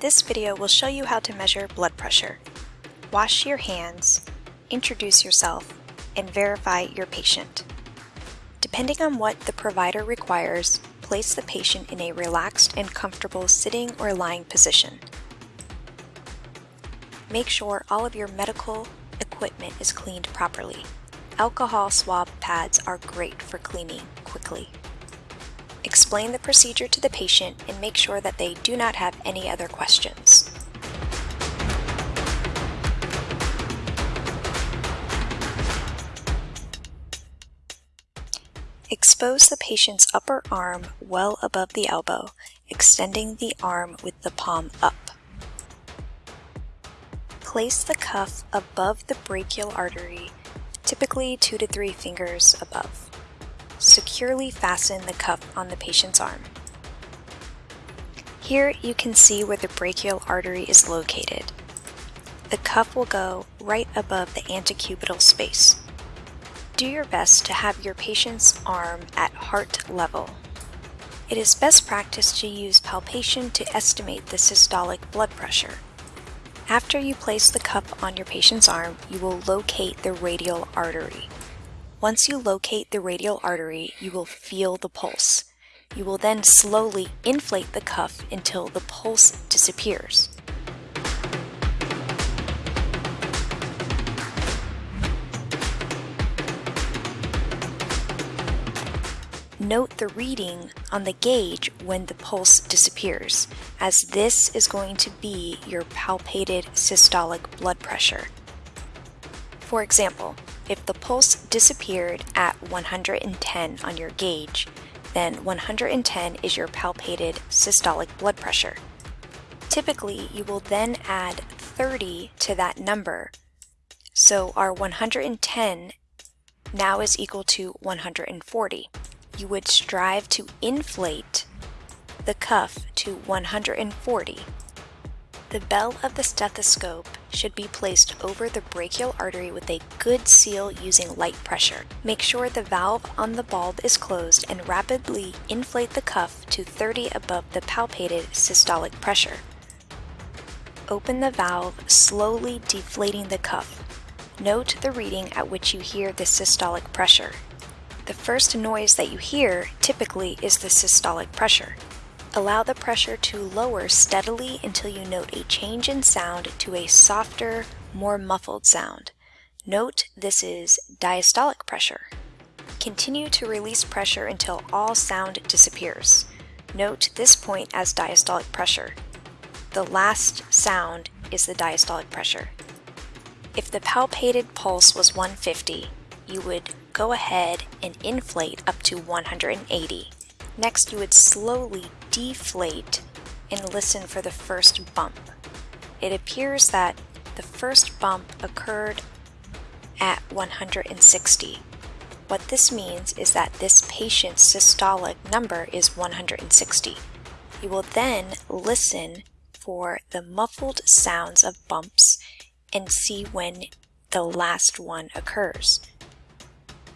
This video will show you how to measure blood pressure. Wash your hands, introduce yourself, and verify your patient. Depending on what the provider requires, place the patient in a relaxed and comfortable sitting or lying position. Make sure all of your medical equipment is cleaned properly. Alcohol swab pads are great for cleaning quickly. Explain the procedure to the patient and make sure that they do not have any other questions. Expose the patient's upper arm well above the elbow, extending the arm with the palm up. Place the cuff above the brachial artery, typically 2 to 3 fingers above. Securely fasten the cuff on the patient's arm. Here you can see where the brachial artery is located. The cuff will go right above the antecubital space. Do your best to have your patient's arm at heart level. It is best practice to use palpation to estimate the systolic blood pressure. After you place the cuff on your patient's arm, you will locate the radial artery. Once you locate the radial artery, you will feel the pulse. You will then slowly inflate the cuff until the pulse disappears. Note the reading on the gauge when the pulse disappears, as this is going to be your palpated systolic blood pressure. For example, if the pulse disappeared at 110 on your gauge, then 110 is your palpated systolic blood pressure. Typically, you will then add 30 to that number, so our 110 now is equal to 140 you would strive to inflate the cuff to 140. The bell of the stethoscope should be placed over the brachial artery with a good seal using light pressure. Make sure the valve on the bulb is closed and rapidly inflate the cuff to 30 above the palpated systolic pressure. Open the valve, slowly deflating the cuff. Note the reading at which you hear the systolic pressure. The first noise that you hear typically is the systolic pressure. Allow the pressure to lower steadily until you note a change in sound to a softer, more muffled sound. Note this is diastolic pressure. Continue to release pressure until all sound disappears. Note this point as diastolic pressure. The last sound is the diastolic pressure. If the palpated pulse was 150, you would go ahead and inflate up to 180. Next, you would slowly deflate and listen for the first bump. It appears that the first bump occurred at 160. What this means is that this patient's systolic number is 160. You will then listen for the muffled sounds of bumps and see when the last one occurs.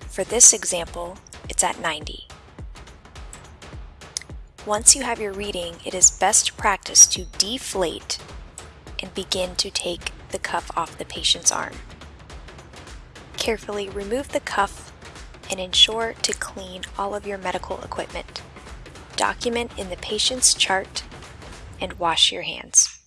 For this example, it's at 90. Once you have your reading, it is best practice to deflate and begin to take the cuff off the patient's arm. Carefully remove the cuff and ensure to clean all of your medical equipment. Document in the patient's chart and wash your hands.